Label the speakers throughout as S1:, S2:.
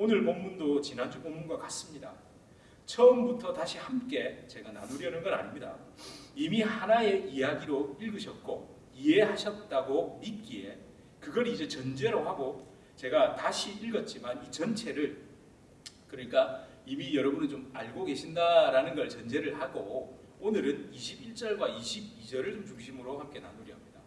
S1: 오늘 본문도 지난주 본문과 같습니다. 처음부터 다시 함께 제가 나누려는 건 아닙니다. 이미 하나의 이야기로 읽으셨고 이해하셨다고 믿기에 그걸 이제 전제로 하고 제가 다시 읽었지만 이 전체를 그러니까 이미 여러분은 좀 알고 계신다라는 걸 전제를 하고 오늘은 21절과 22절을 좀 중심으로 함께 나누려 합니다.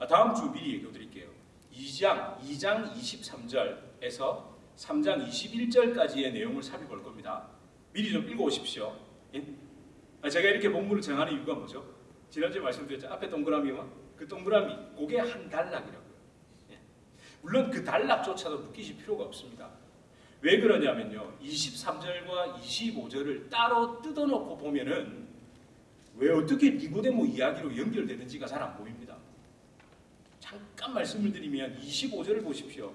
S1: 아, 다음 주 미리 얘기 드릴게요. 2장 2장 23절에서 3장 21절까지의 내용을 살펴볼 겁니다. 미리 좀 읽어오십시오. 예? 아, 제가 이렇게 본문을 정하는 이유가 뭐죠? 지난주에 말씀드렸죠. 앞에 동그라미와 그 동그라미, 그게 한 단락이라고요. 예. 물론 그 단락조차도 묶이실 필요가 없습니다. 왜 그러냐면요. 23절과 25절을 따로 뜯어놓고 보면은 왜 어떻게 니고데모 이야기로 연결되는지가 잘 안 보입니다. 잠깐 말씀을 드리면 25절을 보십시오.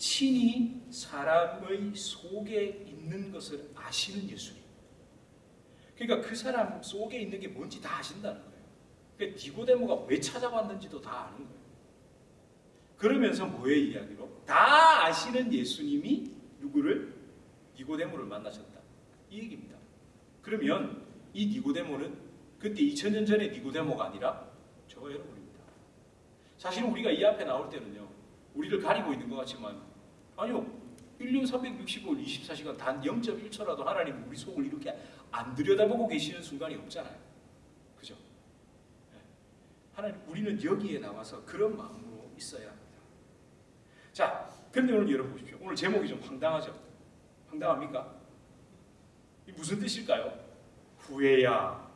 S1: 친히 사람의 속에 있는 것을 아시는 예수님. 그러니까 그 사람 속에 있는 게 뭔지 다 아신다는 거예요. 그러니까 니고데모가 왜 찾아왔는지도 다 아는 거예요. 그러면서 뭐의 이야기로? 다 아시는 예수님이 누구를? 니고데모를 만나셨다. 이 얘기입니다. 그러면 이 니고데모는 그때 2000년 전의 니고데모가 아니라 저와 여러분입니다. 사실 우리가 이 앞에 나올 때는요. 우리를 가리고 있는 것 같지만 아니요. 1년 365일 24시간 단 0.1초라도 하나님 우리 속을 이렇게 안 들여다보고 계시는 순간이 없잖아요. 그죠? 네. 하나님 우리는 여기에 나와서 그런 마음으로 있어야 합니다. 자, 그런데 오늘 여러분 보십시오. 오늘 제목이 좀 황당하죠? 황당합니까? 이 무슨 뜻일까요? 후회야.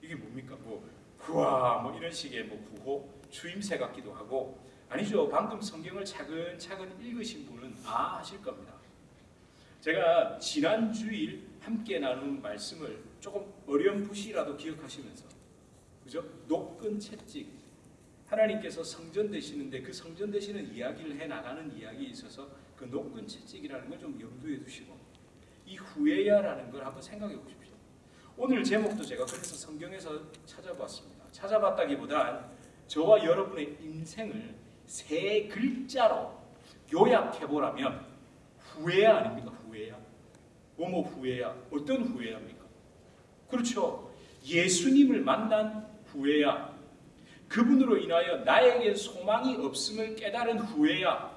S1: 이게 뭡니까? 뭐 후아 뭐 이런 식의 뭐 부호 추임새 같기도 하고 아니죠. 방금 성경을 차근차근 읽으신 분은 아 하실 겁니다. 제가 지난 주일 함께 나눈 말씀을 조금 어렴풋이라도 기억하시면서 그죠? 높은 채찍 하나님께서 성전 되시는데 그 성전 되시는 이야기를 해 나가는 이야기에 있어서 그 높은 채찍이라는 걸 좀 염두에 두시고 이 후회야라는 걸 한번 생각해 보십시오. 오늘 제목도 제가 그래서 성경에서 찾아봤습니다. 찾아봤다기보단 저와 여러분의 인생을 세 글자로 요약해 보라면 후회야 아닙니까? 후회야. 뭐뭐 후회야. 어떤 후회야입니까? 그렇죠. 예수님을 만난 후회야. 그분으로 인하여 나에게 소망이 없음을 깨달은 후회야.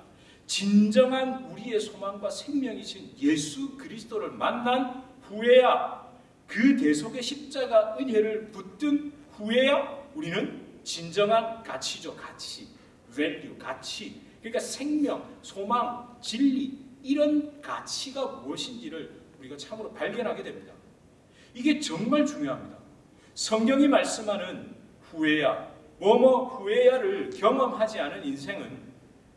S1: 진정한 우리의 소망과 생명이신 예수 그리스도를 만난 후회야. 그 대속의 십자가 은혜를 붙든 후회야. 우리는 진정한 가치죠. 가치. Value, 가치. 그러니까 생명, 소망, 진리 이런 가치가 무엇인지를 우리가 참으로 발견하게 됩니다. 이게 정말 중요합니다. 성경이 말씀하는 후회야, 뭐뭐 후회야를 경험하지 않은 인생은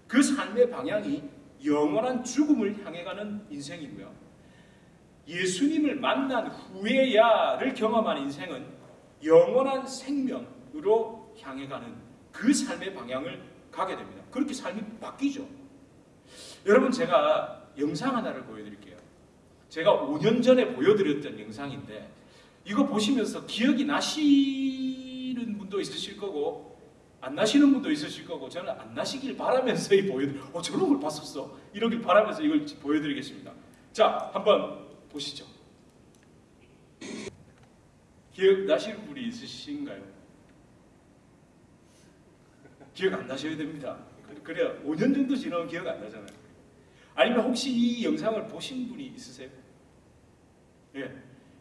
S1: 그 삶의 방향이 영원한 죽음을 향해 가는 인생이고요. 예수님을 만난 후회야를 경험한 인생은 영원한 생명으로 향해 가는 그 삶의 방향을 가게 됩니다. 그렇게 삶이 바뀌죠. 여러분 제가 영상 하나를 보여드릴게요. 제가 5년 전에 보여드렸던 영상인데 이거 보시면서 기억이 나시는 분도 있으실 거고 안 나시는 분도 있으실 거고 저는 안 나시길 바라면서 이 보여드 어 저런 걸 봤었어 이러길 바라면서 이걸 보여드리겠습니다. 자 한번 보시죠. 기억 나시는 분이 있으신가요? 기억 안 나셔야 됩니다. 그래야 5년 정도 지나면 기억 안 나잖아요. 아니면 혹시 이 영상을 보신 분이 있으세요? 예.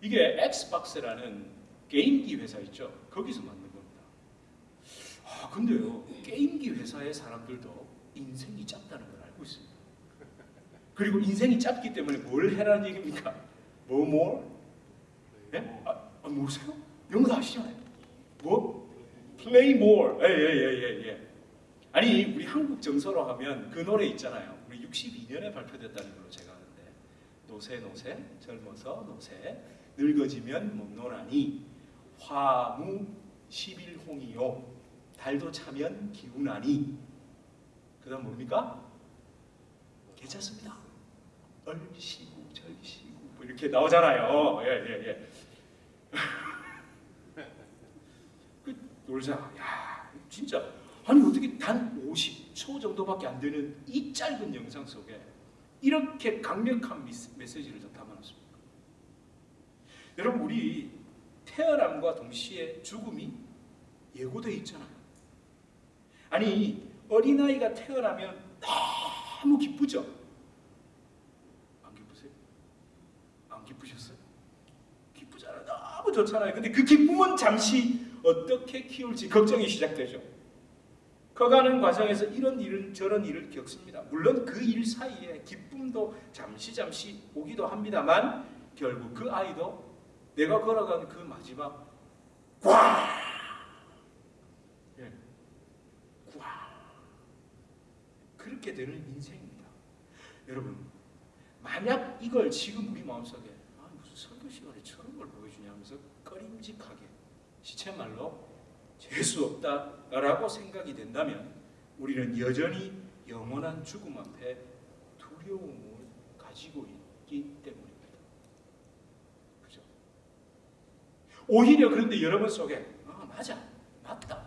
S1: 이게 엑스박스라는 게임기 회사 있죠. 거기서 만든 겁니다. 아, 근데요. 게임기 회사의 사람들도 인생이 짧다는 걸 알고 있습니다. 그리고 인생이 짧기 때문에 뭘 해라는 얘기입니까? 뭐 more? 예? 아, 아 모르세요? 영어 다 아시잖아요. 뭐? Play more. 예, 예, 예, 예, 예. 아니, 우리 한국 정서로 하면 그 노래 있잖아요. 우리 62년에 발표됐다는 걸로 제가 아는데. 노세, 노세, 젊어서 노세, 늙어지면 못 노나니, 화무 11홍이요. 달도 차면 기운하니. 그 다음 뭡니까? 괜찮습니다. 얼시고, 절시고, 뭐 이렇게 나오잖아요. 예, 예, 예. 놀자. 야, 진짜 아니 어떻게 단 50초 정도밖에 안 되는 이 짧은 영상 속에 이렇게 강력한 미스- 메시지를 저 담아놨습니다. 여러분 우리 태어남과 동시에 죽음이 예고되어 있잖아요. 아니 어린아이가 태어나면 너무 기쁘죠? 안 기쁘세요? 안 기쁘셨어요? 기쁘잖아요. 너무 좋잖아요. 근데 그 기쁨은 잠시 어떻게 키울지 걱정이 시작되죠. 커가는 과정에서 이런 일은 저런 일을 겪습니다. 물론 그 일 사이에 기쁨도 잠시 잠시 오기도 합니다만 결국 그 아이도 내가 걸어간 그 마지막 꽝! 예. 꽝! 그렇게 되는 인생입니다. 여러분, 만약 이걸 지금 우리 마음속에 아, 무슨 설교 시간에 저런 걸 보여주냐 하면서 꺼림직하게 시체말로 재수 없다라고 생각이 된다면 우리는 여전히 영원한 죽음 앞에 두려움을 가지고 있기 때문입니다. 그죠? 오히려 그런데 여러분 속에 아 맞아 맞다.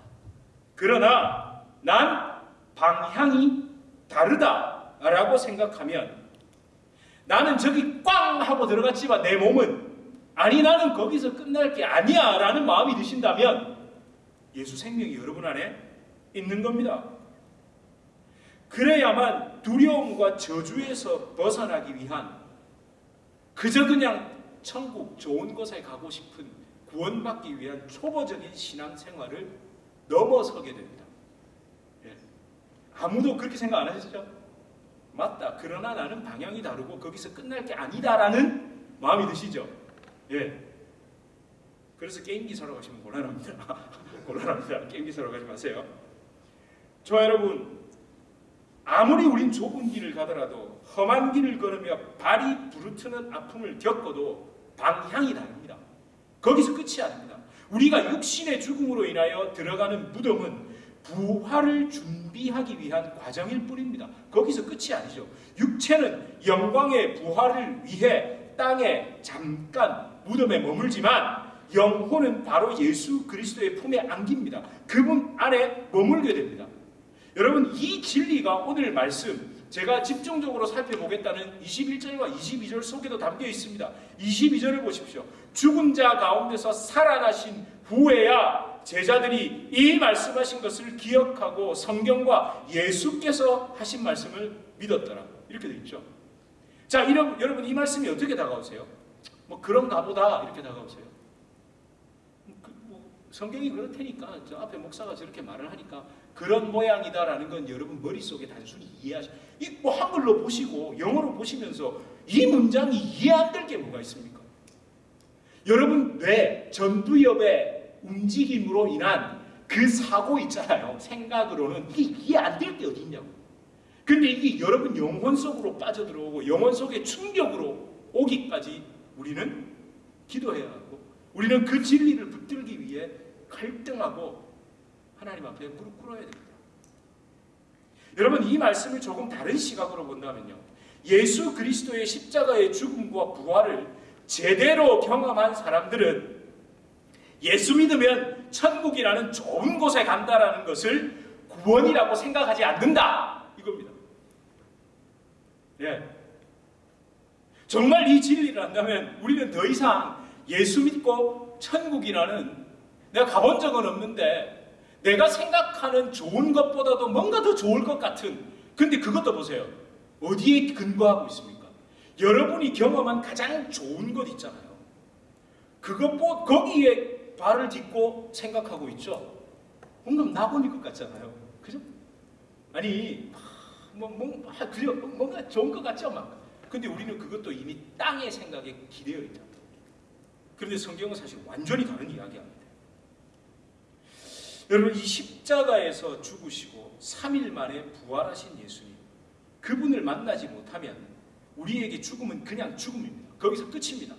S1: 그러나 난 방향이 다르다라고 생각하면 나는 저기 꽝 하고 들어갔지만 내 몸은 아니 나는 거기서 끝날 게 아니야 라는 마음이 드신다면 예수 생명이 여러분 안에 있는 겁니다. 그래야만 두려움과 저주에서 벗어나기 위한 그저 그냥 천국 좋은 곳에 가고 싶은 구원받기 위한 초보적인 신앙 생활을 넘어서게 됩니다. 예. 아무도 그렇게 생각 안 하셨죠? 맞다. 그러나 나는 방향이 다르고 거기서 끝날 게 아니다라는 마음이 드시죠? 예. 그래서 게임기 사러 가시면 곤란합니다. 곤란합니다. 게임기 사러 가지 마세요. 저 여러분, 아무리 우린 좁은 길을 가더라도 험한 길을 걸으며 발이 부르트는 아픔을 겪어도 방향이 다릅니다. 거기서 끝이 아닙니다. 우리가 육신의 죽음으로 인하여 들어가는 무덤은 부활을 준비하기 위한 과정일 뿐입니다. 거기서 끝이 아니죠. 육체는 영광의 부활을 위해 땅에 잠깐 무덤에 머물지만 영혼은 바로 예수 그리스도의 품에 안깁니다. 그분 안에 머물게 됩니다. 여러분 이 진리가 오늘 말씀 제가 집중적으로 살펴보겠다는 21절과 22절 속에도 담겨 있습니다. 22절을 보십시오. 죽은 자 가운데서 살아나신 후에야 제자들이 이 말씀하신 것을 기억하고 성경과 예수께서 하신 말씀을 믿었더라. 이렇게 되어 있죠. 자, 이런, 여러분 이 말씀이 어떻게 다가오세요? 뭐 그런가 보다 이렇게 다가오세요. 그, 뭐 성경이 그렇다니까 저 앞에 목사가 저렇게 말을 하니까 그런 모양이다라는 건 여러분 머릿속에 단순히 이해하시 이뭐 한글로 보시고 영어로 보시면서 이 문장이 이해 안 될 게 뭐가 있습니까? 여러분 뇌 전두엽의 움직임으로 인한 그 사고 있잖아요. 생각으로는 이게 이해 안 될 게 어디 있냐고. 근데 이게 여러분 영혼 속으로 빠져들어오고 영혼 속에 충격으로 오기까지 우리는 기도해야 하고 우리는 그 진리를 붙들기 위해 갈등하고 하나님 앞에 무릎 꿇어야 됩니다. 여러분 이 말씀을 조금 다른 시각으로 본다면요. 예수 그리스도의 십자가의 죽음과 부활을 제대로 경험한 사람들은 예수 믿으면 천국이라는 좋은 곳에 간다라는 것을 구원이라고 생각하지 않는다. 이겁니다. 예. 정말 이 진리를 안다면 우리는 더 이상 예수 믿고 천국이라는 내가 가본 적은 없는데 내가 생각하는 좋은 것보다도 뭔가 더 좋을 것 같은 근데 그것도 보세요. 어디에 근거하고 있습니까? 여러분이 경험한 가장 좋은 것 있잖아요. 그것 거기에 발을 딛고 생각하고 있죠. 뭔가 나본일 것 같잖아요. 그죠? 아니 뭐, 뭐 아, 그려 뭔가 좋은 것 같죠, 막. 근데 우리는 그것도 이미 땅의 생각에 기대어 있다. 그런데 성경은 사실 완전히 다른 이야기합니다. 여러분 이 십자가에서 죽으시고 3일 만에 부활하신 예수님 그분을 만나지 못하면 우리에게 죽음은 그냥 죽음입니다. 거기서 끝입니다.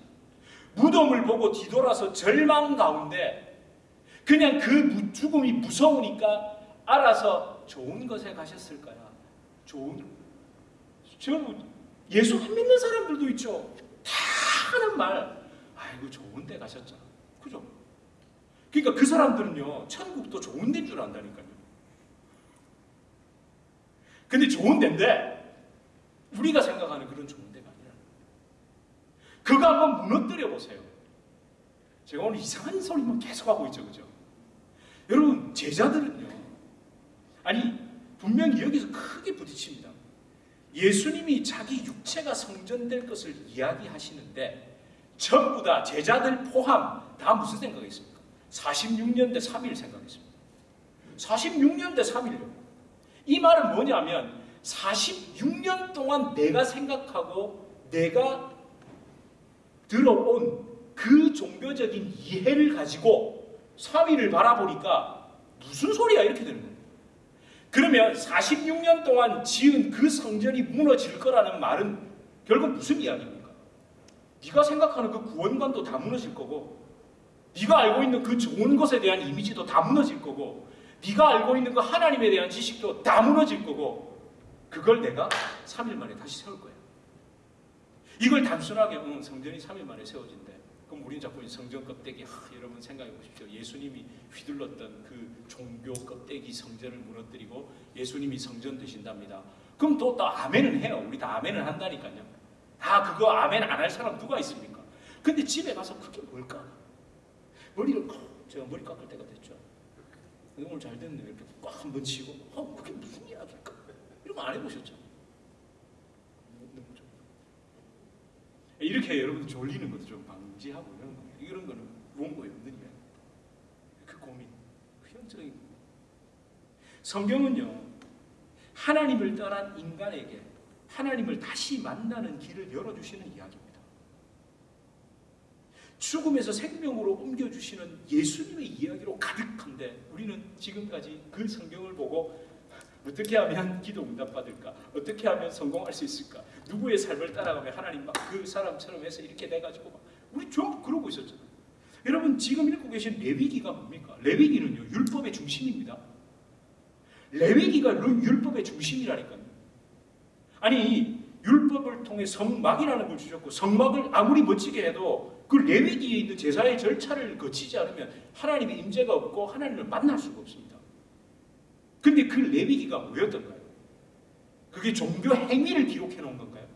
S1: 무덤을 보고 뒤돌아서 절망 가운데 그냥 그 죽음이 무서우니까 알아서 좋은 것에 가셨을까요? 좋은 저 예수 안 믿는 사람들도 있죠. 다 하는 말 아이고 좋은 데 가셨잖아. 그죠? 그러니까 그 사람들은요, 천국도 좋은 데인 줄 안다니까요. 근데 좋은 데인데, 우리가 생각하는 그런 좋은 데가 아니라 그거 한번 무너뜨려 보세요. 제가 오늘 이상한 소리만 계속하고 있죠, 그죠? 여러분 제자들은요, 아니 분명히 여기서 크게 부딪힙니다. 예수님이 자기 육체가 성전될 것을 이야기하시는데 전부 다 제자들 포함 다 무슨 생각했습니까? 46년 대 3일 생각했습니다. 46년 대 3일요. 이 말은 뭐냐면 46년 동안 내가 생각하고 내가 들어온 그 종교적인 이해를 가지고 3일을 바라보니까 무슨 소리야 이렇게 되는 거예요. 그러면 46년 동안 지은 그 성전이 무너질 거라는 말은 결국 무슨 이야기입니까? 네가 생각하는 그 구원관도 다 무너질 거고 네가 알고 있는 그 좋은 것에 대한 이미지도 다 무너질 거고 네가 알고 있는 그 하나님에 대한 지식도 다 무너질 거고 그걸 내가 3일 만에 다시 세울 거야. 이걸 단순하게 응, 성전이 3일 만에 세워진대. 그럼 우리는 자꾸 성전 껍데기 하, 여러분 생각해 보십시오. 예수님이 휘둘렀던 그 종교 껍데기 성전을 무너뜨리고 예수님이 성전 되신답니다. 그럼 또, 또 아멘은 해요. 우리 다 아멘을 한다니까요. 아 그거 아멘 안 할 사람 누가 있습니까? 근데 집에 가서 그게 뭘까? 머리를 제가 머리 깎을 때가 됐죠. 오늘 잘 됐네 이렇게 꽉 한 번 치고 어 그게 무슨 이야기일까? 이런 거 안 해보셨죠? 이렇게 여러분 졸리는 것도 좀 방 지하고 이런 거 이런 거는 원고에 없는 이야기. 그 고민, 그 현적인 고민. 성경은요 하나님을 떠난 인간에게 하나님을 다시 만나는 길을 열어주시는 이야기입니다. 죽음에서 생명으로 옮겨주시는 예수님의 이야기로 가득한데 우리는 지금까지 그 성경을 보고 어떻게 하면 기도 응답받을까? 어떻게 하면 성공할 수 있을까? 누구의 삶을 따라가며 하나님 막 그 사람처럼 해서 이렇게 돼가지고 막 우리 전부 그러고 있었잖아요. 여러분 지금 읽고 계신 레위기가 뭡니까? 레위기는요 율법의 중심입니다. 레위기가 율법의 중심이라니까요. 아니 율법을 통해 성막이라는 걸 주셨고 성막을 아무리 멋지게 해도 그 레위기에 있는 제사의 절차를 거치지 않으면 하나님의 임재가 없고 하나님을 만날 수가 없습니다. 근데 그 레위기가 뭐였던가요? 그게 종교 행위를 기록해 놓은 건가요?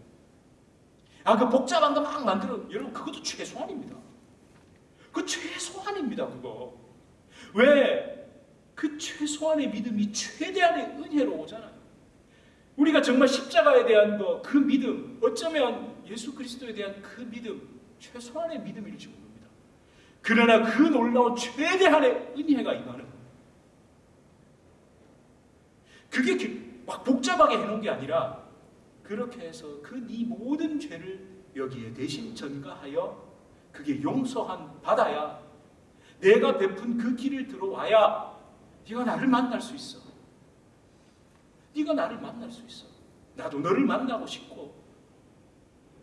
S1: 아, 그 복잡한 거 막 만들어. 여러분, 그것도 최소한입니다. 그 최소한입니다, 그거. 왜? 그 최소한의 믿음이 최대한의 은혜로 오잖아요. 우리가 정말 십자가에 대한 거, 그 믿음, 어쩌면 예수 그리스도에 대한 그 믿음, 최소한의 믿음일지 모릅니다. 그러나 그 놀라운 최대한의 은혜가 임하는 그게 막 복잡하게 해놓은 게 아니라 그렇게 해서 그 네 모든 죄를 여기에 대신 전가하여 그게 용서한 받아야 내가 베푼 그 길을 들어와야 네가 나를 만날 수 있어. 네가 나를 만날 수 있어. 나도 너를 만나고 싶고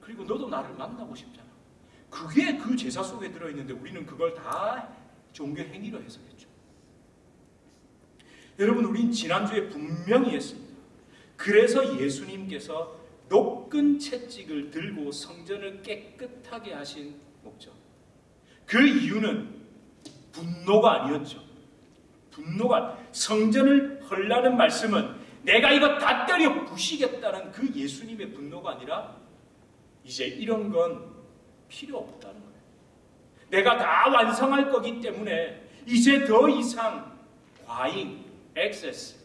S1: 그리고 너도 나를 만나고 싶잖아. 그게 그 제사 속에 들어있는데 우리는 그걸 다 종교 행위로 해석했죠. 여러분 우린 지난주에 분명히 했습니다. 그래서 예수님께서 높은 채찍을 들고 성전을 깨끗하게 하신 목적. 그 이유는 분노가 아니었죠. 분노가 성전을 헐라는 말씀은 내가 이거 다 때려 부시겠다는 그 예수님의 분노가 아니라 이제 이런 건 필요 없다는 거예요. 내가 다 완성할 거기 때문에 이제 더 이상 과잉, 액세스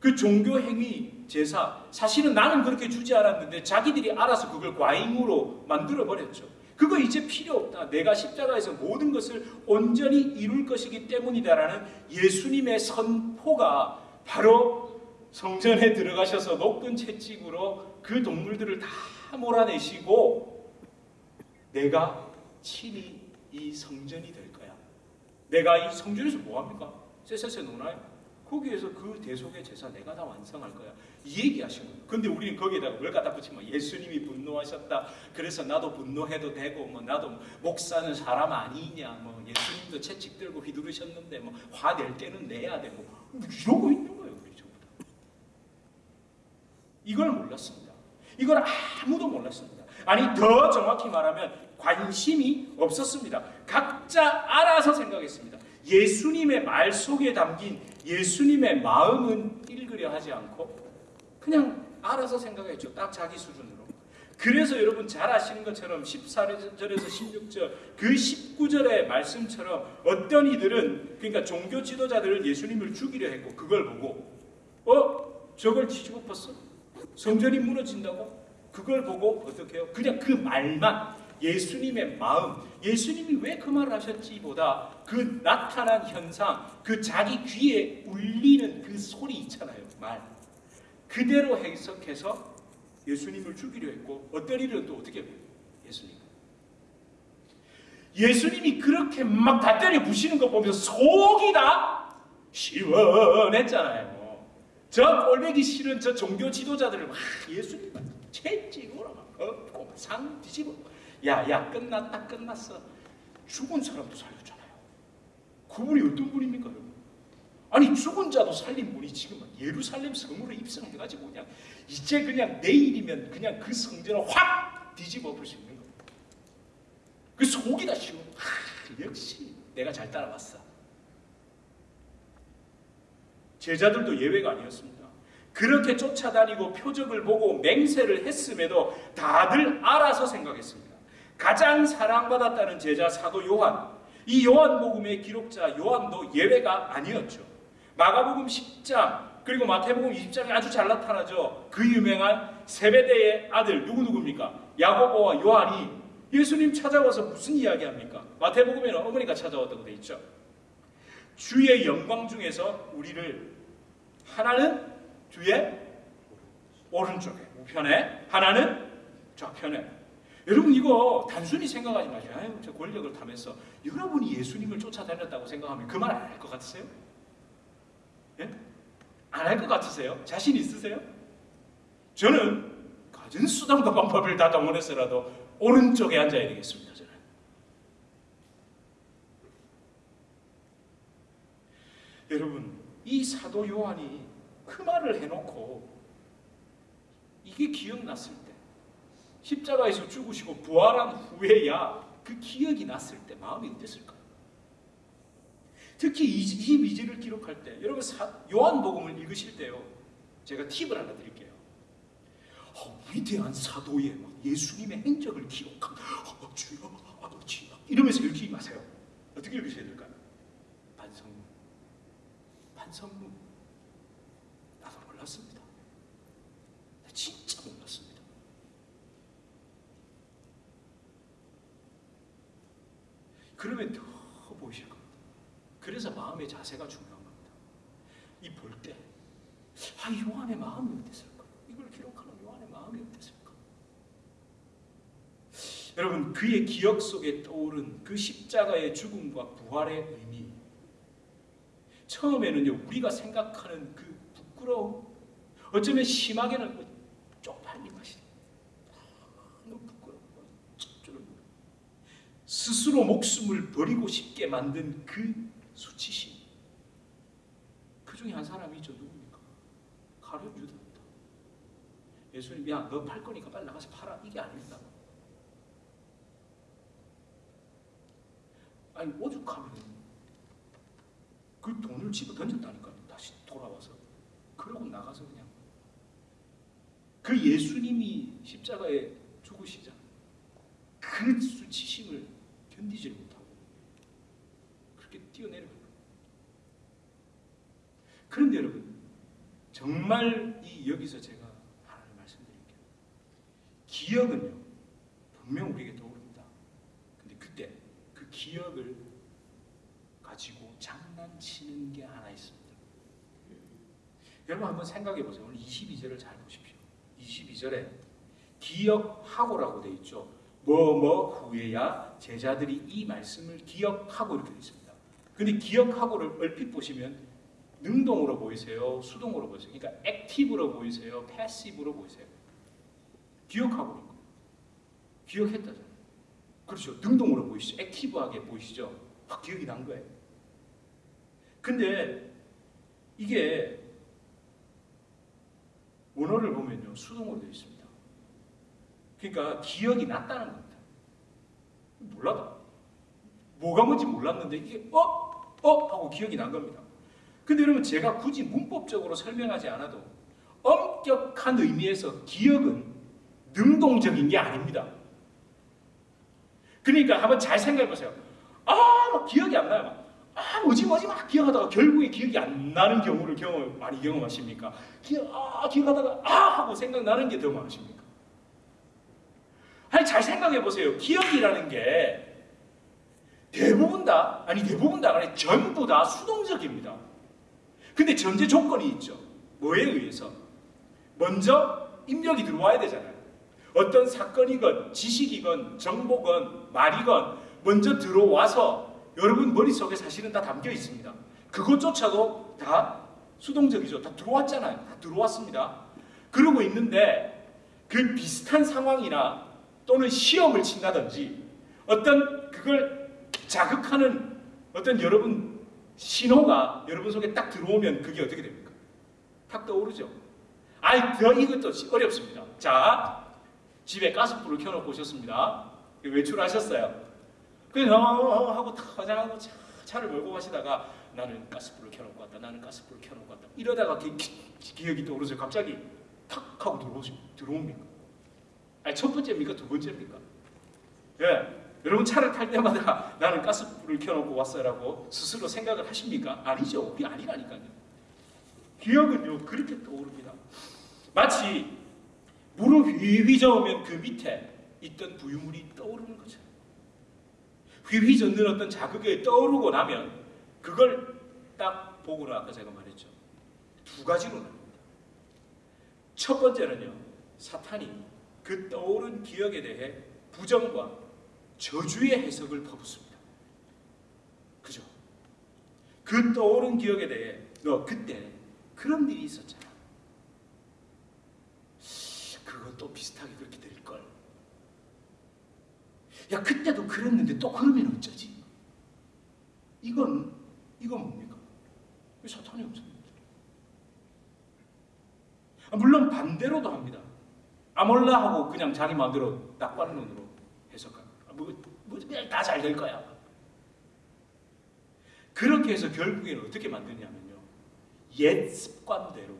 S1: 그 종교 행위 제사 사실은 나는 그렇게 주지 않았는데 자기들이 알아서 그걸 과잉으로 만들어 버렸죠. 그거 이제 필요 없다. 내가 십자가에서 모든 것을 온전히 이룰 것이기 때문이다라는 예수님의 선포가 바로 성전에 들어가셔서 높은 채찍으로 그 동물들을 다 몰아내시고 내가 친히 이 성전이 될 거야. 내가 이 성전에서 뭐 합니까? 쎄쎄쎄 노나요? 거기에서 그 대속의 제사 내가 다 완성할 거야. 이 얘기 하시는 거예요. 근데 우리는 거기에다가 뭘 갖다 붙이면 예수님이 분노하셨다. 그래서 나도 분노해도 되고, 뭐 나도 목사는 사람 아니냐. 뭐 예수님도 채찍 들고 휘두르셨는데, 뭐 화낼 때는 내야 되고. 이러고 있는 거예요. 우리 전부 다. 이걸 몰랐습니다. 이걸 아무도 몰랐습니다. 아니, 더 정확히 말하면 관심이 없었습니다. 각자 알아서 생각했습니다. 예수님의 말 속에 담긴 예수님의 마음은 읽으려 하지 않고 그냥 알아서 생각했죠. 딱 자기 수준으로. 그래서 여러분 잘 아시는 것처럼 14절에서 16절 그 19절의 말씀처럼 어떤 이들은 그러니까 종교 지도자들을 예수님을 죽이려 했고 그걸 보고 어? 저걸 뒤집어 엎었어? 성전이 무너진다고? 그걸 보고 어떻게 해요? 그냥 그 말만 예수님의 마음, 예수님이 왜 그 말을 하셨지보다 그 나타난 현상, 그 자기 귀에 울리는 그 소리 있잖아요. 말. 그대로 해석해서 예수님을 죽이려 했고 어떤 일은 또 어떻게? 예수님. 예수님이 그렇게 막 다 때려 부시는 거 보면서 속이 다 시원했잖아요. 저 꼴배기 싫은 저 종교 지도자들을 막 예수님 채찍으로 막 엎고 막상 뒤집어 야야 끝났다 끝났어 죽은 사람도 살렸잖아요. 그분이 어떤 분입니까 여러분? 아니 죽은 자도 살린 분이 지금 예루살렘 성으로 입성해가지고 그냥 이제 그냥 내일이면 그냥 그 성전을 확 뒤집어 볼수 있는 거예요. 그 속이 다 시원. 아, 역시 내가 잘 따라왔어. 제자들도 예외가 아니었습니다. 그렇게 쫓아다니고 표적을 보고 맹세를 했음에도 다들 알아서 생각했습니다. 가장 사랑받았다는 제자 사도 요한, 이 요한복음의 기록자 요한도 예외가 아니었죠. 마가복음 10장 그리고 마태복음 20장에 아주 잘 나타나죠. 그 유명한 세베대의 아들 누구 누구입니까? 야고보와 요한이 예수님 찾아와서 무슨 이야기합니까? 마태복음에는 어머니가 찾아왔다고 돼 있죠. 주의 영광 중에서 우리를 하나는 주의 오른쪽에 우편에 하나는 좌편에 여러분 이거 단순히 생각하지 마세요. 아유 저 권력을 타면서 여러분이 예수님을 쫓아다녔다고 생각하면 그 말 안 할 것 같으세요? 예? 안 할 것 같으세요? 자신 있으세요? 저는 가진 수단과 방법을 다 동원해서라도 오른쪽에 앉아야 되겠습니다. 저는. 여러분 이 사도 요한이 그 말을 해놓고 이게 기억났을 때 십자가에서 죽으시고 부활한 후에야 그 기억이 났을 때 마음이 어땠을까요? 특히 22절을 기록할 때 여러분 요한복음을 읽으실 때요 제가 팁을 하나 드릴게요 어, 위대한 사도의 예수님의 행적을 기록한 어, 주여 아버지 이러면서 읽지 마세요 어떻게 읽으셔야 될까요? 반성문 반성문 나도 몰랐습니다 나 진짜 몰랐습니다 그러면 더 보이실 겁니다 그래서 마음의 자세가 중요한 겁니다. 이 볼 때, 아, 요한의 마음이 어땠을까? 이걸 기록하는 요한의 마음이 어땠을까? 여러분, 그의 기억 속에 떠오른 그 십자가의 죽음과 부활의 의미. 처음에는요, 우리가 생각하는 그 부끄러움, 어쩌면 심하게는 쪽팔림 맛이 너무 부끄러워. 스스로 목숨을 버리고 싶게 만든 그 수치심. 그 중에 한 사람이 있죠. 누굽니까? 가룟 유다입니다. 예수님, 야, 너 팔 거니까 빨리 나가서 팔아. 이게 아닙니다. 아니, 오죽하면 그 돈을 집어 던졌다니까요. 다시 돌아와서. 그러고 나가서 그냥. 그 예수님이 십자가에 죽으시자. 그 수치심을 견디지 못하고 그렇게 뛰어내려요. 그런데 여러분, 정말 이 여기서 제가 하나를 말씀드릴게요. 기억은요, 분명 우리에게 떠오릅니다. 근데 그때 그 기억을 가지고 장난치는 게 하나 있습니다. 여러분 한번 생각해 보세요. 오늘 22절을 잘 보십시오. 22절에 기억하고라고 되어 있죠. 뭐뭐 후에야 제자들이 이 말씀을 기억하고 이렇게 되어 있습니다. 근데 기억하고를 얼핏 보시면 능동으로 보이세요? 수동으로 보이세요? 그러니까 액티브로 보이세요? 패시브로 보이세요? 기억하고 있고 기억했다잖아요. 그렇죠. 능동으로 보이시죠? 액티브하게 보이시죠? 확 기억이 난 거예요. 근데 이게 원어를 보면요. 수동으로 되어 있습니다. 그러니까 기억이 났다는 겁니다. 몰라도 뭐가 뭔지 몰랐는데 이게 어? 어? 하고 기억이 난 겁니다. 근데 여러분 제가 굳이 문법적으로 설명하지 않아도 엄 엄격한 의미에서 기억은 능동적인 게 아닙니다. 그러니까 한번 잘 생각해 보세요. 아, 막 기억이 안 나요. 막. 아, 뭐지, 뭐지, 막 기억하다가 결국에 기억이 안 나는 경우를 경험, 많이 경험하십니까? 기억, 아, 기억하다가, 아, 하고 생각나는 게 더 많으십니까? 아니, 잘 생각해 보세요. 기억이라는 게 대부분 다, 아니, 대부분 다, 아니, 전부 다 수동적입니다. 근데 전제 조건이 있죠. 뭐에 의해서? 먼저 입력이 들어와야 되잖아요. 어떤 사건이건 지식이건 정보건 말이건 먼저 들어와서 여러분 머릿속에 사실은 다 담겨 있습니다. 그것조차도 다 수동적이죠. 다 들어왔잖아요. 다 들어왔습니다. 그러고 있는데 그 비슷한 상황이나 또는 시험을 친다든지 어떤 그걸 자극하는 어떤 여러분 신호가 여러분 속에 딱 들어오면 그게 어떻게 됩니까? 탁 떠오르죠. 아이, 더 이것도 어렵습니다. 자, 집에 가스불을 켜놓고 오셨습니다. 외출하셨어요. 그래서 어, 하고 차, 차를 몰고 가시다가 나는 가스불을 켜놓고 왔다. 나는 가스불을 켜놓고 왔다. 이러다가 기, 기, 기 억이 떠오르죠. 갑자기 탁 하고 들어오시, 들어옵니까? 아니, 첫 번째입니까? 두 번째입니까? 예. 여러분 차를 탈 때마다 나는 가스불을 켜놓고 왔어라고 스스로 생각을 하십니까? 아니죠. 그게 아니라니까요. 기억은요 그렇게 떠오릅니다. 마치 물을 휘휘 저으면 그 밑에 있던 부유물이 떠오르는 것처럼 휘휘 젓는 어떤 자극에 떠오르고 나면 그걸 딱 보고는 아까 제가 말했죠. 두 가지로 나눕니다. 첫 번째는요. 사탄이 그 떠오른 기억에 대해 부정과 저주의 해석을 퍼붓습니다. 그죠? 그 떠오른 기억에 대해 너 그때 그런 일이 있었잖아. 그것도 비슷하게 그렇게 될걸. 야 그때도 그랬는데 또 그러면 어쩌지? 이건 이건 뭡니까? 사탄이 없습니다. 아, 물론 반대로도 합니다. 아몰라 하고 그냥 자기 마음대로 낙관론으로 해석합니다. 뭐, 뭐 다잘 될 거야. 그렇게 해서 결국에는 어떻게 만드냐면요. 옛 습관대로,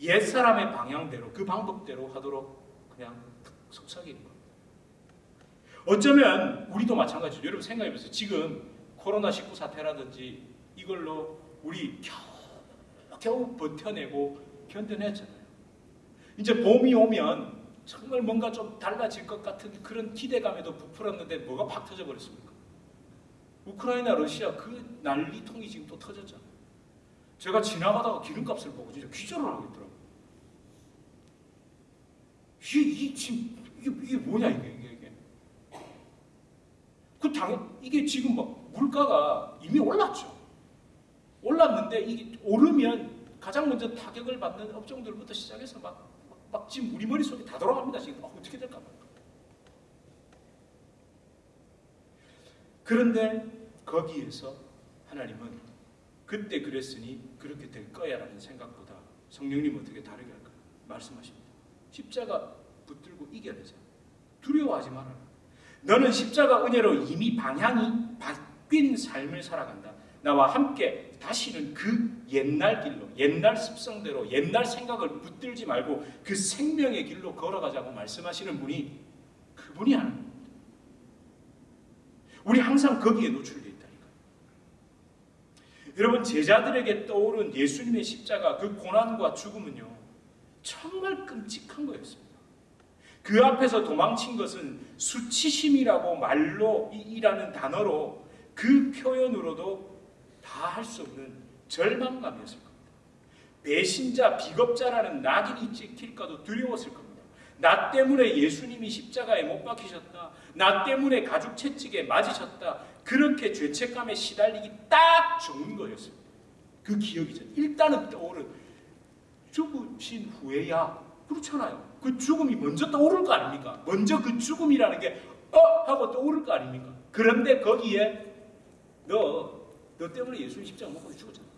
S1: 옛 사람의 방향대로, 그 방법대로 하도록 그냥 속삭이는 겁니다. 어쩌면 우리도 마찬가지죠. 여러분 생각해 보세요. 지금 코로나19 사태라든지 이걸로 우리 겨우, 겨우 버텨내고 견뎌냈잖아요. 이제 봄이 오면 정말 뭔가 좀 달라질 것 같은 그런 기대감에도 부풀었는데 뭐가 팍 터져버렸습니까? 우크라이나, 러시아 그 난리통이 지금 또 터졌잖아요. 제가 지나가다가 기름값을 보고 진짜 기절을 하겠더라고요. 이게, 이게 이게 뭐냐 이게 당, 이게 지금 막 물가가 이미 올랐죠. 올랐는데 이게 오르면 가장 먼저 타격을 받는 업종들부터 시작해서 막, 막, 막 지금 우리 머릿속에 다 돌아갑니다. 지금 아, 어떻게 될까 봐. 그런데 거기에서 하나님은 그때 그랬으니 그렇게 될 거야 라는 생각보다 성령님 어떻게 다르게 할까요? 말씀하십니다. 십자가 붙들고 이겨내자. 두려워하지 말아라. 너는 십자가 은혜로 이미 방향이 바뀐 삶을 살아간다. 나와 함께 다시는 그 옛날 길로, 옛날 습성대로, 옛날 생각을 붙들지 말고 그 생명의 길로 걸어가자고 말씀하시는 분이 그분이 하는 우리 항상 거기에 노출되어 있다니까. 여러분 제자들에게 떠오른 예수님의 십자가 그 고난과 죽음은요 정말 끔찍한 거였습니다. 그 앞에서 도망친 것은 수치심이라고 말로 이라는 단어로 그 표현으로도 다 할 수 없는 절망감이었을 겁니다. 배신자, 비겁자라는 낙인이 찍힐까도 두려웠을 겁니다. 나 때문에 예수님이 십자가에 못 박히셨다. 나 때문에 가죽 채찍에 맞으셨다. 그렇게 죄책감에 시달리기 딱 좋은 거였습니다. 그 기억이죠. 일단은 떠오른 죽으신 후에야 그렇잖아요. 그 죽음이 먼저 떠오를 거 아닙니까? 먼저 그 죽음이라는 게 어? 하고 떠오를 거 아닙니까? 그런데 거기에 너, 너 때문에 예수님 십자가 못 박혀 죽었잖아.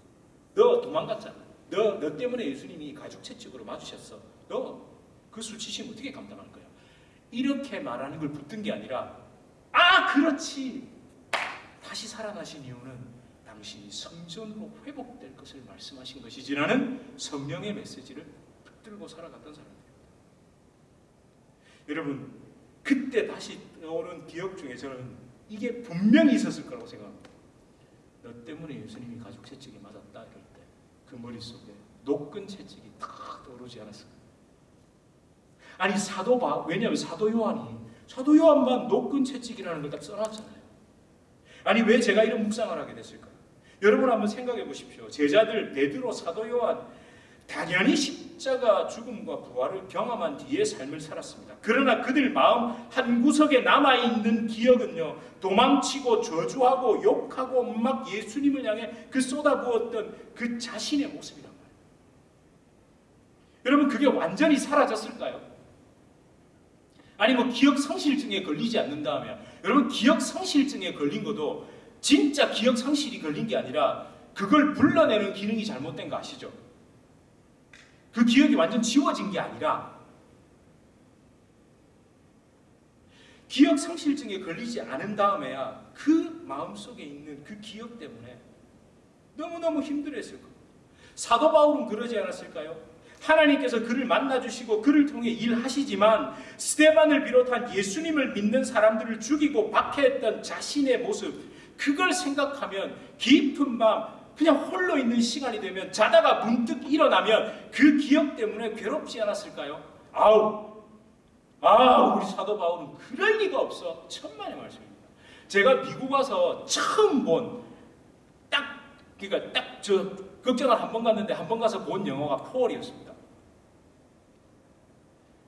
S1: 너 도망갔잖아. 너, 너 때문에 예수님이 가죽 채찍으로 맞으셨어. 너 그 수치심 어떻게 감당할 거야? 이렇게 말하는 걸 붙든 게 아니라 아 그렇지 다시 살아나신 이유는 당신이 성전으로 회복될 것을 말씀하신 것이지라는 성령의 메시지를 붙들고 살아갔던 사람들입니다. 여러분 그때 다시 떠오른 기억 중에 저는 이게 분명히 있었을 거라고 생각합니다. 너 때문에 예수님이 가족 채찍에 맞았다 이럴 때 그 머릿속에 녹근 채찍이 탁 떠오르지 않았을까? 아니 사도 바 왜냐하면 사도 요한이 사도 요한만 녹근 채찍이라는 걸 딱 써놨잖아요. 아니 왜 제가 이런 묵상을 하게 됐을까요? 여러분 한번 생각해 보십시오. 제자들 베드로 사도 요한 당연히 십자가 죽음과 부활을 경험한 뒤에 삶을 살았습니다. 그러나 그들 마음 한 구석에 남아 있는 기억은요. 도망치고 저주하고 욕하고 막 예수님을 향해 그 쏟아부었던 그 자신의 모습이란 말이에요. 여러분 그게 완전히 사라졌을까요? 아니 뭐 기억 상실증에 걸리지 않는다면 여러분 기억 상실증에 걸린 것도 진짜 기억 상실이 걸린 게 아니라 그걸 불러내는 기능이 잘못된 거 아시죠? 그 기억이 완전 지워진 게 아니라 기억 상실증에 걸리지 않은 다음에야 그 마음속에 있는 그 기억 때문에 너무너무 힘들었을 겁니다. 사도 바울은 그러지 않았을까요? 하나님께서 그를 만나주시고 그를 통해 일하시지만 스테반을 비롯한 예수님을 믿는 사람들을 죽이고 박해했던 자신의 모습 그걸 생각하면 깊은 밤 그냥 홀로 있는 시간이 되면 자다가 문득 일어나면 그 기억 때문에 괴롭지 않았을까요? 아우 아 우리 사도 바울은 그럴 리가 없어 천만의 말씀입니다. 제가 미국 와서 처음 본 딱 그러니까 딱 저 극장을 한 번 갔는데 한 번 가서 본 영화가 폴이었습니다.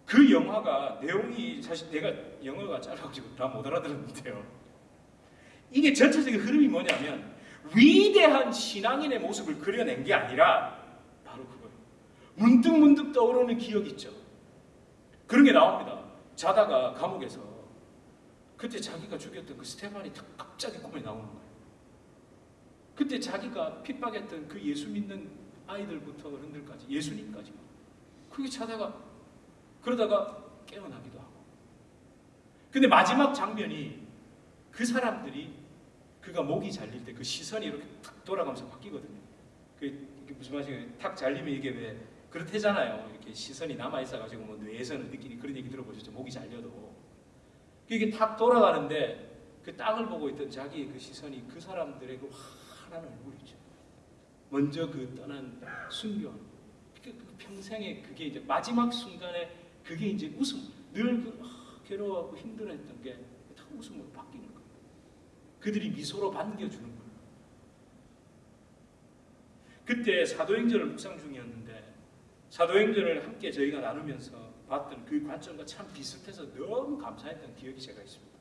S1: 그 영화가 내용이 사실 내가 영어가 짧아가지고 다 못 알아들었는데요. 이게 전체적인 흐름이 뭐냐면 위대한 신앙인의 모습을 그려낸 게 아니라 바로 그거예요. 문득 문득 떠오르는 기억 있죠. 그런 게 나옵니다. 자다가 감옥에서 그때 자기가 죽였던 그 스테반이 갑자기 꿈에 나오는 거예요. 그때 자기가 핍박했던 그 예수 믿는 아이들부터 어른들까지 예수님까지 그게 자다가 그러다가 깨어나기도 하고. 근데 마지막 장면이 그 사람들이 그가 목이 잘릴 때 그 시선이 이렇게 탁 돌아가면서 바뀌거든요. 그 무슨 말이에요? 탁 잘리면 이게 왜 그렇대잖아요. 이렇게 시선이 남아 있어가지고 뭐 뇌에서는 느끼니 그런 얘기 들어보셨죠? 목이 잘려도 이게 탁 돌아가는데 그 땅을 보고 있던 자기의 그 시선이 그 사람들의 그 환한 얼굴이죠. 먼저 그 떠난 순교한 그 평생에 그게 이제 마지막 순간에 그게 이제 웃음 늘그 아, 괴로워하고 힘들어했던 게 다 웃음으로 거예요. 그들이 미소로 반겨주는 거예요. 그때 사도행전을 묵상 중이었는데 사도행전을 함께 저희가 나누면서 봤던 그 관점과 참 비슷해서 너무 감사했던 기억이 제가 있습니다.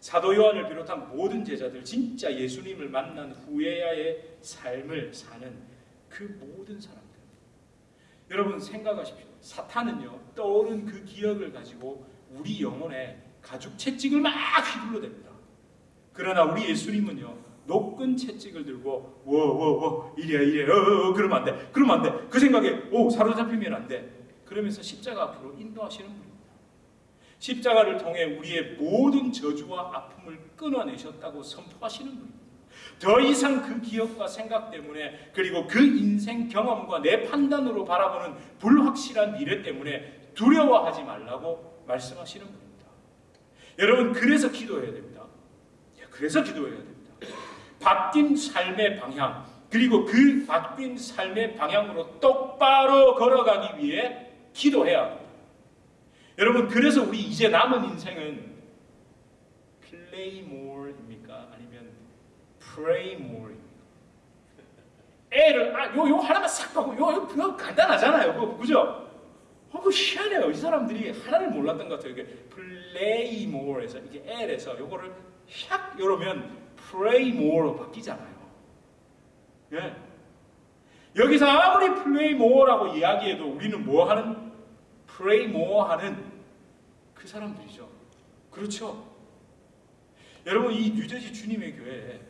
S1: 사도 요한을 비롯한 모든 제자들 진짜 예수님을 만난 후에야의 삶을 사는 그 모든 사람들. 여러분 생각하십시오. 사탄은요 떠오른 그 기억을 가지고 우리 영혼에 가죽 채찍을 막 휘둘러댑니다. 그러나 우리 예수님은요 높은 채찍을 들고 워워워 이래야 이래 어, 어, 그러면 안 돼. 그러면 안 돼. 그 생각에 오 사로잡히면 안 돼. 그러면서 십자가 앞으로 인도하시는 분입니다. 십자가를 통해 우리의 모든 저주와 아픔을 끊어내셨다고 선포하시는 분입니다. 더 이상 그 기억과 생각 때문에 그리고 그 인생 경험과 내 판단으로 바라보는 불확실한 미래 때문에 두려워하지 말라고 말씀하시는 분입니다. 여러분 그래서 기도해야 됩니다. 그래서 기도해야 됩니다. 바뀐 삶의 방향 그리고 그 바뀐 삶의 방향으로 똑바로 걸어가기 위해 기도해야 합니다. 여러분 그래서 우리 이제 남은 인생은 more입니까? 아니면 more입니까? 애를 아, 요, 요 하나만 싹 바고 요, 요 그거 간단하잖아요. 그거, 그죠? 어, 그 희한해요. 이 사람들이 하나를 몰랐던 것 같아요. 이게 more에서 이게 L에서 요거를 샥 이러면 pray more로 바뀌잖아요. 예. 여기서 아무리 play more라고 이야기해도 우리는 뭐 하는 pray more 하는 그 사람들이죠. 그렇죠. 여러분 이 뉴저지 주님의 교회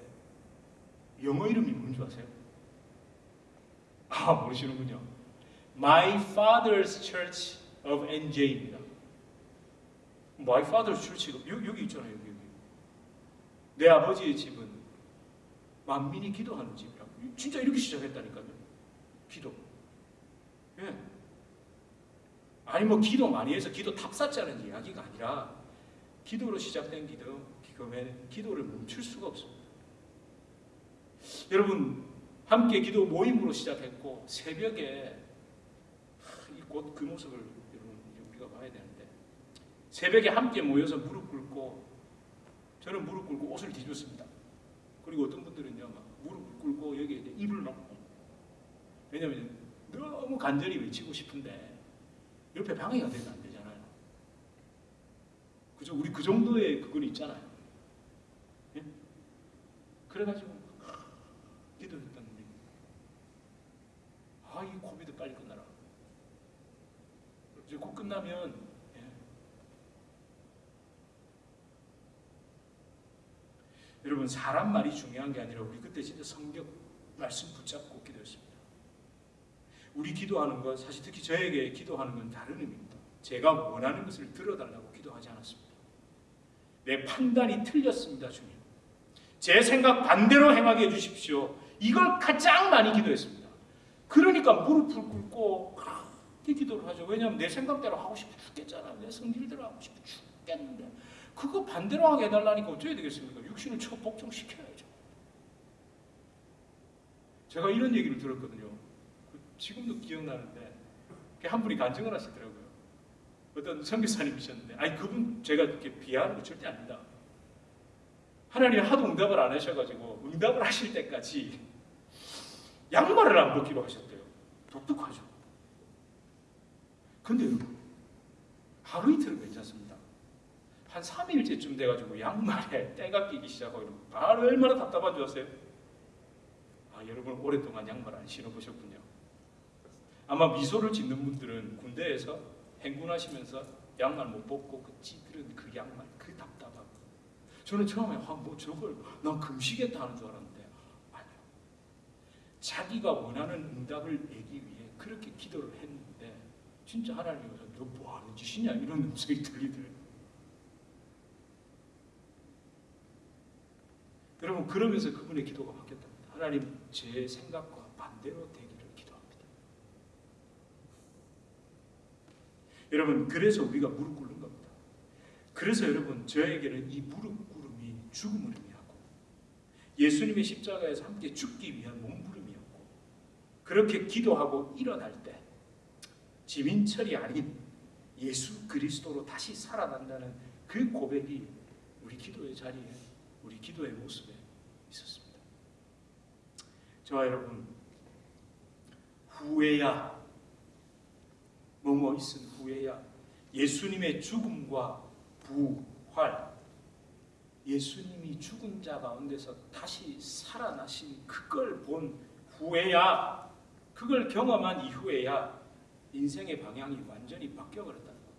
S1: 영어 이름이 뭔지 아세요? 아 모르시는군요. My Father's Church of NJ입니다. My Father's Church가 여기, 여기 있잖아요. 여기. 내 아버지의 집은 만민이 기도하는 집이라고. 진짜 이렇게 시작했다니까요. 기도. 예. 아니 뭐 기도 많이 해서 기도 탑쌓자는 이야기가 아니라 기도로 시작된 기도, 기도는 기도를 멈출 수가 없습니다. 여러분 함께 기도 모임으로 시작했고 새벽에 곧 그 모습을 여러분 우리가 봐야 되는데 새벽에 함께 모여서 무릎 꿇고 저는 무릎 꿇고 옷을 뒤졌습니다. 그리고 어떤 분들은요 막 무릎 꿇고 여기에 입을 넣고 왜냐하면 너무 간절히 외치고 싶은데 옆에 방해가 되면 안 되잖아요. 그죠? 우리 그 정도의 그건 있잖아요. 예? 그래가지고 기도했던 우리 아이 코비드 빨리 끝나라. 이제 곧 끝나면 예. 여러분 사람 말이 중요한 게 아니라 우리 그때 진짜 성경 말씀 붙잡고 기도했습니다. 우리 기도하는 것 사실 특히 저에게 기도하는 건 다른 의미입니다. 제가 원하는 것을 들어달라고 기도하지 않았습니다. 내 판단이 틀렸습니다, 주님. 제 생각 반대로 행하게 해주십시오. 이걸 가장 많이 기도했습니다. 그러니까 무릎을 꿇고 그렇게 기도를 하죠. 왜냐하면 내 생각대로 하고 싶어 죽겠잖아. 내 성질대로 하고 싶어 죽겠는데 그거 반대로 하게 해달라니까 어쩌야 되겠습니까? 육신을 쳐 복종시켜야죠. 제가 이런 얘기를 들었거든요. 지금도 기억나는데 한 분이 간증을 하시더라고요. 어떤 선교사님이셨는데 아니 그분 제가 이렇게 비하하는 거 절대 아닙니다. 하나님 하도 응답을 안 하셔가지고 응답을 하실 때까지 양말을 안 벗기로 하셨대요. 독특하죠. 근데 하루 이틀은 괜찮습니다. 한 3일째쯤 돼가지고 양말에 때가 끼기 시작하고 바로 얼마나 답답한 줄 아세요? 아 여러분 오랫동안 양말 안 신어보셨군요. 아마 미소를 짓는 분들은 군대에서 행군하시면서 양말 못 벗고 그 찌들은 그 양말 그 답답함. 저는 처음에 아뭐 저걸 난 금시겠다 하는 줄 알았는데 아니요. 자기가 원하는 응답을 내기 위해 그렇게 기도를 했는데 진짜 하나님께서 너뭐 하는 짓이냐 이런 음성이 들리더래요. 여러분 그러면서 그분의 기도가 바뀌었답니다. 하나님 제 생각과 반대로 되기를 기도합니다. 여러분 그래서 우리가 무릎 꿇는 겁니다. 그래서 여러분 저에게는 이 무릎 꿇음이 죽음을 의미하고 예수님의 십자가에서 함께 죽기 위한 몸부림이었고 그렇게 기도하고 일어날 때 지민철이 아닌 예수 그리스도로 다시 살아난다는 그 고백이 우리 기도의 자리에 우리 기도의 모습에 있었습니다. 저와 여러분 후회야 뭐뭐 있은 후회야 예수님의 죽음과 부활 예수님이 죽은 자 가운데서 다시 살아나신 그걸 본 후에야 그걸 경험한 이후에야 인생의 방향이 완전히 바뀌어버렸다는 겁니다.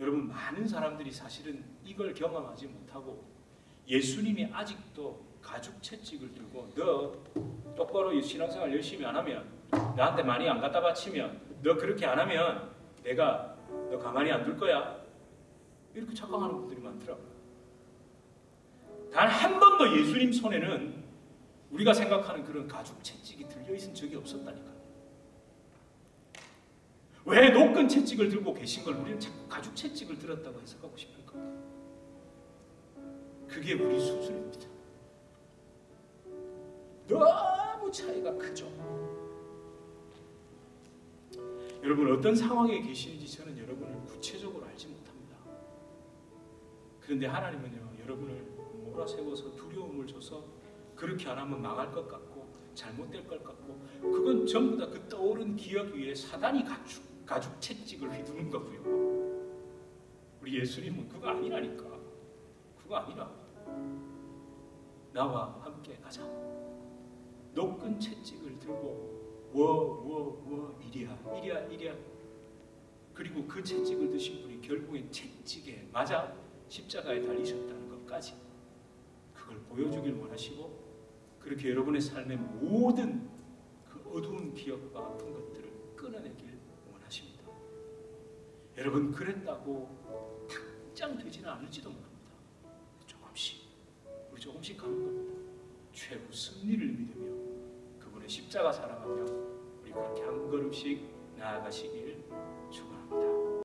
S1: 여러분 많은 사람들이 사실은 이걸 경험하지 못하고 예수님이 아직도 가죽 채찍을 들고 너 똑바로 신앙생활 열심히 안 하면 나한테 많이 안 갖다 바치면 너 그렇게 안 하면 내가 너 가만히 안 둘 거야 이렇게 착각하는 분들이 많더라고요. 단 한 번도 예수님 손에는 우리가 생각하는 그런 가죽 채찍이 들려있은 적이 없었다니까요. 왜 노끈 채찍을 들고 계신 걸 우리는 자꾸 가죽 채찍을 들었다고 해석하고 싶을까? 그게 우리 수준입니다. 너무 차이가 크죠. 여러분 어떤 상황에 계시는지 저는 여러분을 구체적으로 알지 못합니다. 그런데 하나님은요 여러분을 몰아세워서 두려움을 줘서 그렇게 안 하면 망할 것 같고 잘못될 것 같고 그건 전부 다 그 떠오른 기억 위에 사단이 가죽, 가죽 채찍을 휘두른 거고요. 우리 예수님은 그거 아니라니까. 그거 아니라. 나와 함께 가자. 노끈 채찍을 들고 워워워 이리야 이리야 이리야 그리고 그 채찍을 드신 분이 결국엔 채찍에 맞아 십자가에 달리셨다는 것까지 그걸 보여주길 원하시고 그렇게 여러분의 삶의 모든 그 어두운 기억과 아픈 것들을 끊어내길 원하십니다. 여러분 그랬다고 당장 되지는 않을지도 우리 조금씩 가는 겁니다. 최후 승리를 믿으며 그분의 십자가 사랑하며 우리 그렇게 한 걸음씩 나아가시길 축원합니다.